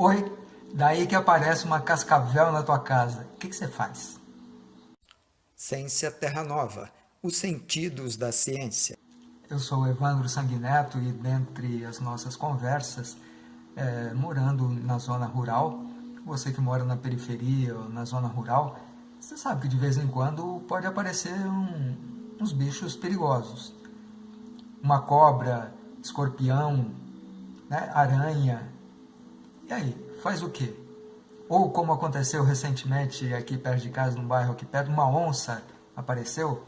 Oi, daí que aparece uma cascavel na tua casa. O que, que você faz? Ciência Terra Nova, os sentidos da ciência. Eu sou Evandro Sanguineto e dentre as nossas conversas, é, morando na zona rural, você que mora na periferia ou na zona rural, você sabe que de vez em quando pode aparecer um, uns bichos perigosos. Uma cobra, escorpião, né, aranha. E aí, faz o quê? Ou como aconteceu recentemente aqui perto de casa, num bairro aqui perto, uma onça apareceu.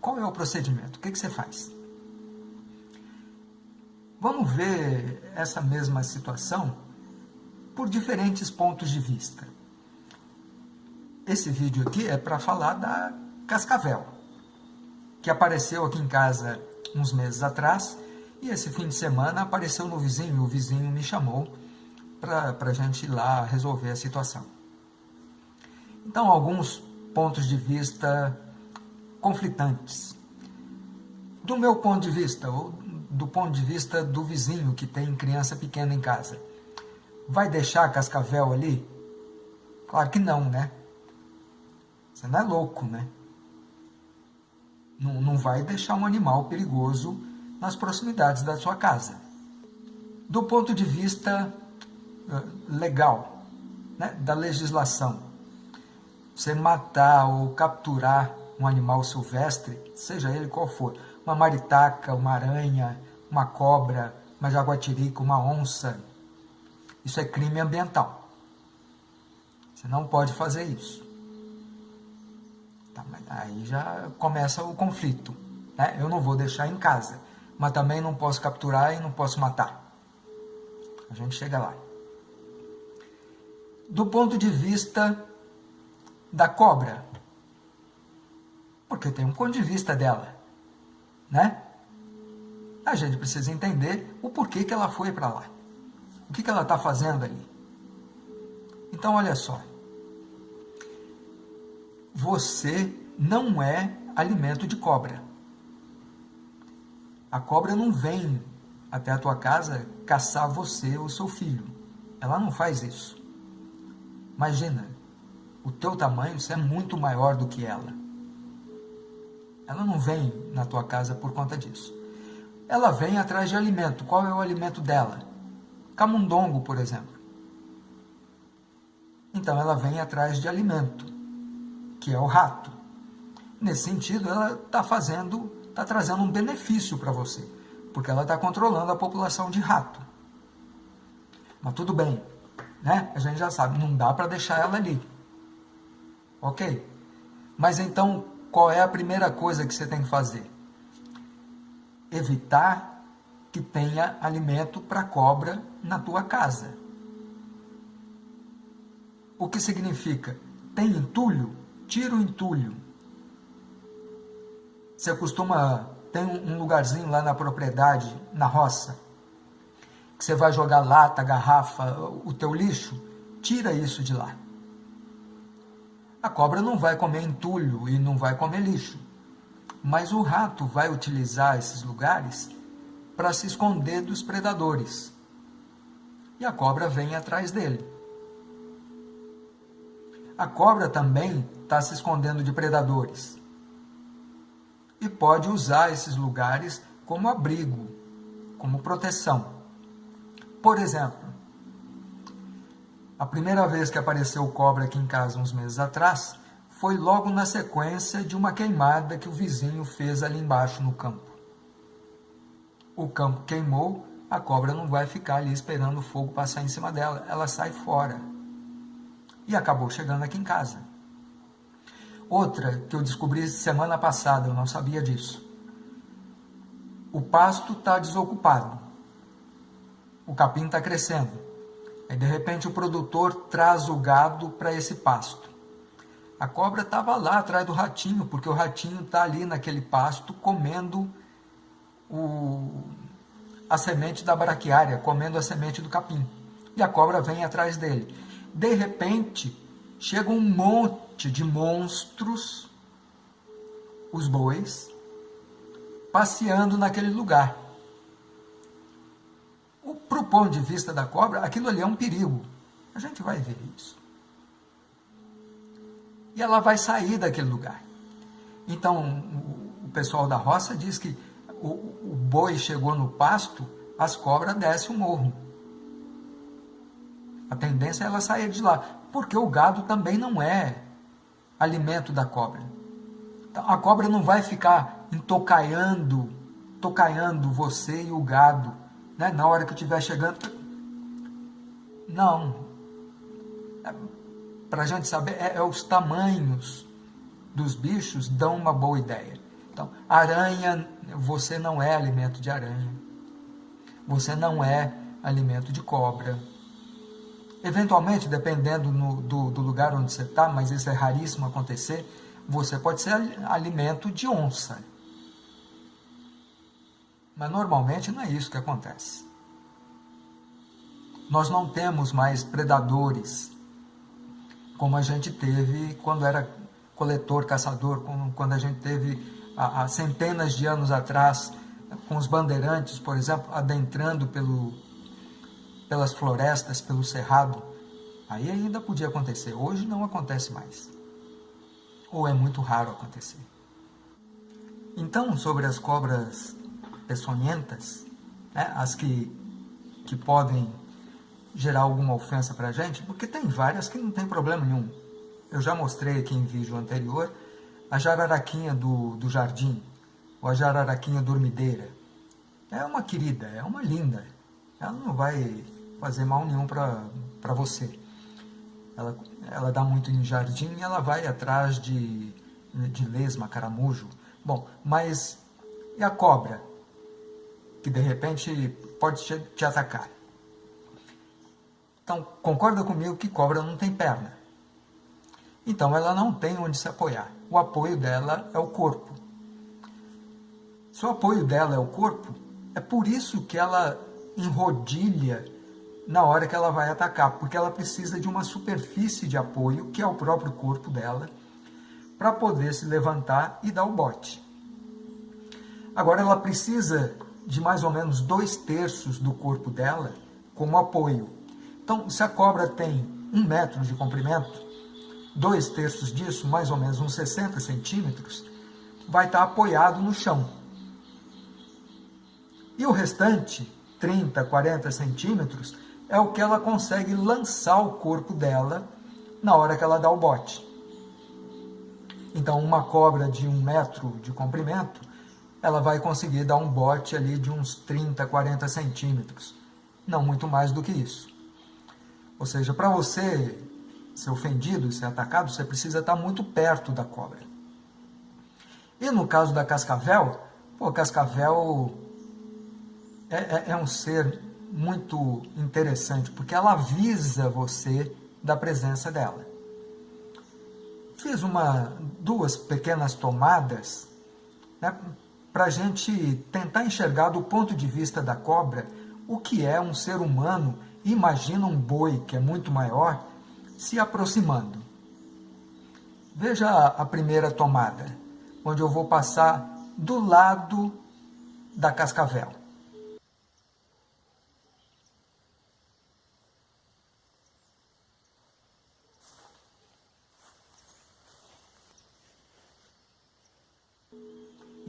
Qual é o procedimento? O que, que você faz? Vamos ver essa mesma situação por diferentes pontos de vista. Esse vídeo aqui é para falar da cascavel, que apareceu aqui em casa uns meses atrás, e esse fim de semana apareceu no vizinho, o vizinho me chamou para a gente ir lá resolver a situação. Então, alguns pontos de vista conflitantes. Do meu ponto de vista, ou do ponto de vista do vizinho que tem criança pequena em casa, vai deixar cascavel ali? Claro que não, né? Você não é louco, né? Não, não vai deixar um animal perigoso nas proximidades da sua casa. Do ponto de vista legal, né, da legislação. Você matar ou capturar um animal silvestre, seja ele qual for, uma maritaca, uma aranha, uma cobra, uma jaguatirica, uma onça, isso é crime ambiental. Você não pode fazer isso. Tá, aí já começa o conflito. Né? Eu não vou deixar em casa, mas também não posso capturar e não posso matar. A gente chega lá do ponto de vista da cobra. Porque tem um ponto de vista dela, né? A gente precisa entender o porquê que ela foi para lá. O que, que ela está fazendo ali. Então, olha só. Você não é alimento de cobra. A cobra não vem até a tua casa caçar você ou seu filho. Ela não faz isso. Imagina, o teu tamanho você é muito maior do que ela. Ela não vem na tua casa por conta disso. Ela vem atrás de alimento. Qual é o alimento dela? Camundongo, por exemplo. Então ela vem atrás de alimento, que é o rato. Nesse sentido, ela está fazendo, está trazendo um benefício para você, porque ela está controlando a população de rato. Mas tudo bem, né? A gente já sabe, não dá para deixar ela ali. Ok? Mas então, qual é a primeira coisa que você tem que fazer? Evitar que tenha alimento para cobra na tua casa. O que significa? Tem entulho? Tira o entulho. Você costuma... Tem um lugarzinho lá na propriedade, na roça, que você vai jogar lata, garrafa, o teu lixo, tira isso de lá. A cobra não vai comer entulho e não vai comer lixo, mas o rato vai utilizar esses lugares para se esconder dos predadores. E a cobra vem atrás dele. A cobra também está se escondendo de predadores. E pode usar esses lugares como abrigo, como proteção. Por exemplo, a primeira vez que apareceu cobra aqui em casa, uns meses atrás, foi logo na sequência de uma queimada que o vizinho fez ali embaixo no campo. O campo queimou, a cobra não vai ficar ali esperando o fogo passar em cima dela, ela sai fora. E acabou chegando aqui em casa. Outra que eu descobri semana passada, eu não sabia disso. O pasto está desocupado o capim está crescendo. Aí, de repente, o produtor traz o gado para esse pasto. A cobra estava lá atrás do ratinho, porque o ratinho está ali naquele pasto comendo o, a semente da braquiária, comendo a semente do capim. E a cobra vem atrás dele. De repente, chega um monte de monstros, os bois, passeando naquele lugar. O ponto de vista da cobra, aquilo ali é um perigo. A gente vai ver isso. E ela vai sair daquele lugar. Então, o pessoal da roça diz que o, o boi chegou no pasto, as cobras descem o morro. A tendência é ela sair de lá, porque o gado também não é alimento da cobra. Então, a cobra não vai ficar entocaiando, tocaiando você e o gado, né? na hora que estiver chegando. Não. É, Para a gente saber, é, é os tamanhos dos bichos dão uma boa ideia. Então, aranha, você não é alimento de aranha. Você não é alimento de cobra. Eventualmente, dependendo no, do, do lugar onde você está, mas isso é raríssimo acontecer, você pode ser alimento de onça. Mas normalmente não é isso que acontece. Nós não temos mais predadores como a gente teve quando era coletor, caçador, quando a gente teve há, centenas de anos atrás, com os bandeirantes, por exemplo, adentrando pelo, pelas florestas, pelo cerrado, aí ainda podia acontecer. Hoje não acontece mais. Ou é muito raro acontecer. Então, sobre as cobras peçonhentas, né, as que, que podem gerar alguma ofensa para a gente, porque tem várias que não tem problema nenhum. Eu já mostrei aqui em vídeo anterior a jararaquinha do, do jardim, ou a jararaquinha dormideira. É uma querida, é uma linda. Ela não vai fazer mal nenhum para você. Ela, ela dá muito em jardim e ela vai atrás de, de lesma, caramujo. Bom, mas e a cobra? Que de repente pode te, atacar. Então, concorda comigo que cobra não tem perna. Então, ela não tem onde se apoiar o apoio dela é o corpo. Se o apoio dela é o corpo, é por isso que ela enrodilha na hora que ela vai atacar, porque ela precisa de uma superfície de apoio, que é o próprio corpo dela, para poder se levantar e dar o bote. Agora, ela precisa de mais ou menos dois terços do corpo dela como apoio. Então, se a cobra tem um metro de comprimento, dois terços disso, mais ou menos uns 60 centímetros, vai estar apoiado no chão. E o restante, 30, 40 centímetros, é o que ela consegue lançar o corpo dela na hora que ela dá o bote. Então, uma cobra de um metro de comprimento, ela vai conseguir dar um bote ali de uns 30, 40 centímetros. Não muito mais do que isso. Ou seja, para você ser ofendido, ser atacado, você precisa estar muito perto da cobra. E no caso da cascavel, pô, cascavel é, é, é um ser muito interessante, porque ela avisa você da presença dela. Fiz uma, duas pequenas tomadas né, para a gente tentar enxergar do ponto de vista da cobra o que é um ser humano. Imagina um boi que é muito maior se aproximando. Veja a primeira tomada, onde eu vou passar do lado da cascavel.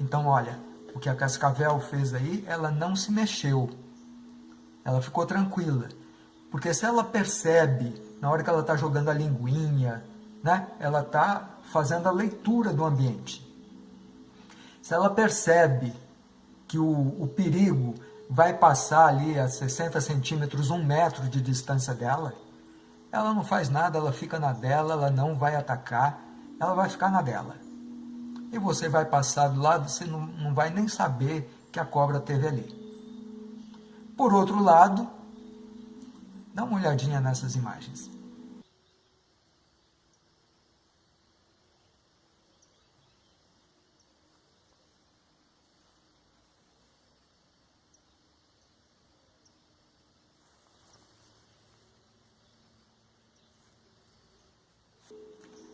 Então, olha, o que a cascavel fez aí, ela não se mexeu. Ela ficou tranquila. Porque se ela percebe na hora que ela está jogando a linguinha, né? ela está fazendo a leitura do ambiente. Se ela percebe que o, o perigo vai passar ali a 60 centímetros, um metro de distância dela, ela não faz nada, ela fica na dela, ela não vai atacar, ela vai ficar na dela. E você vai passar do lado, você não, não vai nem saber que a cobra teve ali. Por outro lado, dá uma olhadinha nessas imagens.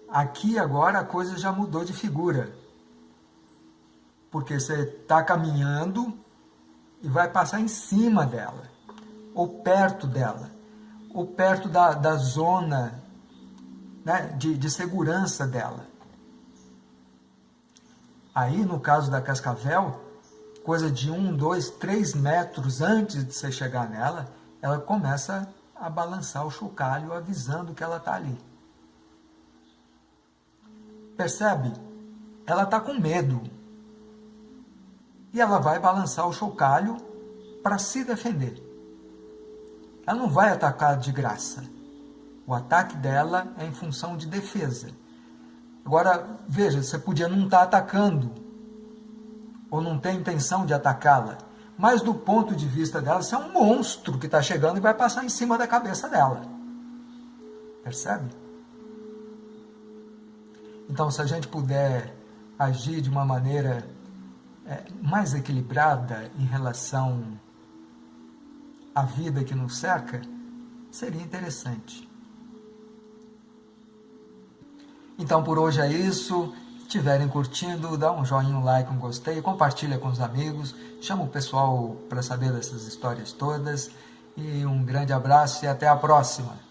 Aqui agora a coisa já mudou de figura. Porque você está caminhando e vai passar em cima dela. ou perto dela, ou perto da, da zona né, de, de segurança dela. Aí, no caso da cascavel, coisa de um, dois, três metros antes de você chegar nela, ela começa a balançar o chocalho, avisando que ela está ali. Percebe? Ela está com medo. E ela vai balançar o chocalho para se defender. Ela não vai atacar de graça. O ataque dela é em função de defesa. Agora, veja, você podia não estar tá atacando, ou não ter intenção de atacá-la, mas do ponto de vista dela, você é um monstro que está chegando e vai passar em cima da cabeça dela. Percebe? Então, se a gente puder agir de uma maneira mais equilibrada em relação à vida que nos cerca, seria interessante. Então, por hoje é isso. Se estiverem curtindo, dá um joinha, um like, um gostei, compartilha com os amigos, chama o pessoal para saber dessas histórias todas. E um grande abraço e até a próxima!